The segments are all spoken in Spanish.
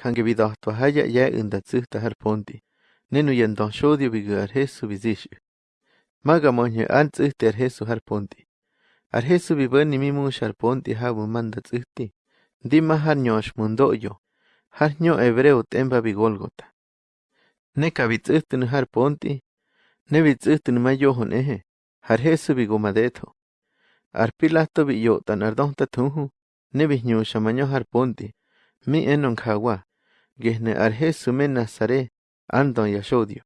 kange bidahtua haya ya unda tsihta har ponti. Nenu yandon shodio bigu ar Jesu bizishu. Maga monye an tsihti ar Jesu har ponti. Ar Jesu bibani mimush ar ponti habu manda tsihti. Dima nyosh mundoyo. Har nyo hebreo temba bigolgota. Neka bitsihtin har ponti. Ne bitsihtin mayohon ehe. Har Jesu bigomadeto. Ar pilato biyotan ar donta tunhu. Ne binyusha manyo har ponti. Mi enon kawa. Gehne ar Jesu men Nazare. Andon yashodio.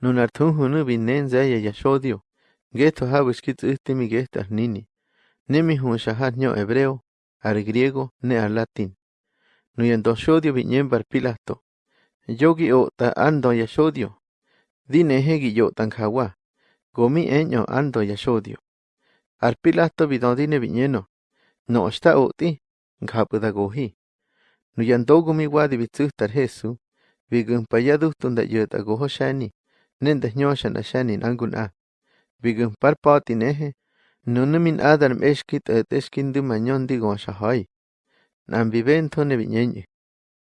Nun ar tunhu nu binen zaya yashodio. Geto ar nini. Nemi hun nyo hebreo. Ar griego ne ar latin. Nuyen doshodio biñen bar pilato. Yogi o ta ando yashodio. Dine hegi yo tan kawa. Gomi enyo ando yashodio. Ar pilato bidodine biñeno. No está o ti. Ngapuda Nuyantokumi wadibitsëjtar Jesu, vikänhpayadujtu ndayätakojo xani, nentajñoxan axanin ankun-a. Vikänhparpa otineje, nonomin adarm exki t'ät'exkindämanyon tigonxajai. Nambibenton nebiñeñe.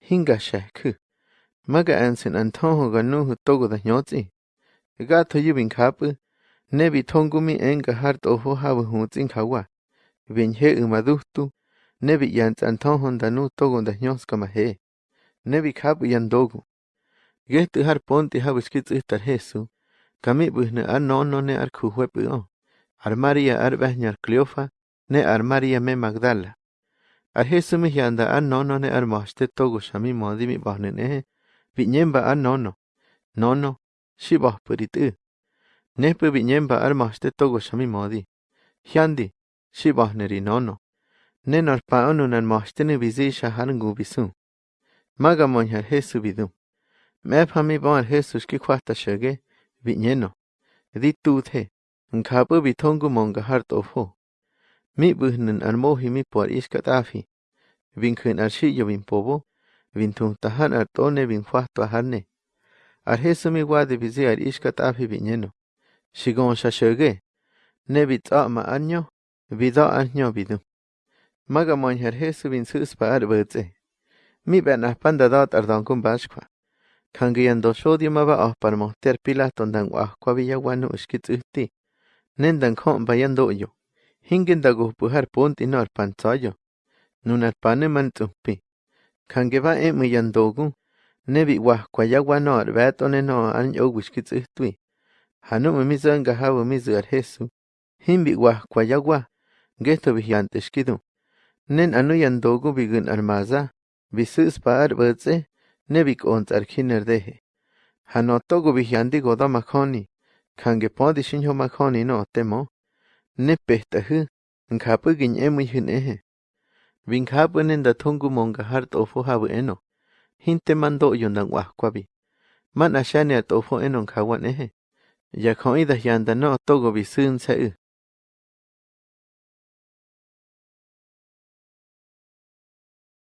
Jingaxajkä. Maka ansen antojo ganuhu togodajñotsi. Gato yubinkapä, nebi tonkumi enkajar toho habujutsin kawa. Benje imadujtu, Nebi yants antonhon danu togo da nyoska mahe. Nebi kapu yandogu. Gehtu har ponti habu skits ihtar Jesu. Kami buhne ar nono ne ar kuhuepu o. Ar Maria ar behnyar Cleofa. Ne ar Maria me Magdala. Ar Jesu mi yanda ar nono ne ar togo shami modi mi bahne ne. Viñemba ar nono. Nono. Shibah purit u. Nepu viñemba ar togo shami modi. Hyandi. Shibah neri nono. Nenolpaonu nanmohtini bizixa Hangu bisu. Magamon al Jesu bidu. Mephami bon al Jesu xkikwahta xege, biñeno. Di tuthe, nkapu bitongu monga hartofo. Mi buhnen al mohi mi por iskat afi. Vinkun al shiyo bin pobo, vintun tahan al tone bin kwahto aharne. Al Jesu mi wadi bizi al iskat afi biñeno. Shigon xa xege. Ne bit'a ma anyo, bid'a anyo bidu. magamon Jesu bin suspa arbutse. Mi ben ahpanda da ardan kun bashkwa. Kangiyan do shodio maba ahpar mohter pilas tondan wahkwa biyawanu uhti. Nendan kon bayan doyo. Hingen da guhpuhar punti no arpantsayo. Nun arpane man tsuhpi. Kangeba e miyan dogun. Nebi wahkwa yawano arbatone no an yo ushkitsuhtui. Hanu mimizo angahabu mizu ar Jesu. Himbi wahkwa yawa. Gesto vigiante shkidu. Nen anu yandogu bigun armaza. Bisus paar butze. nebik ons arkiner dehe. Hanotogo vihyandi goda makhoni. Kange podi shinho makhoni no temo. Ne pehtahu. Nkapu gin emu yun ehe. Vinkapu nenda tongu monga hart ofo habu eno. Hinte mando yundan wahkwabi. Man ashane at ofo eno kawan ehe. Yakhon ida yanda no togo bisun sa u.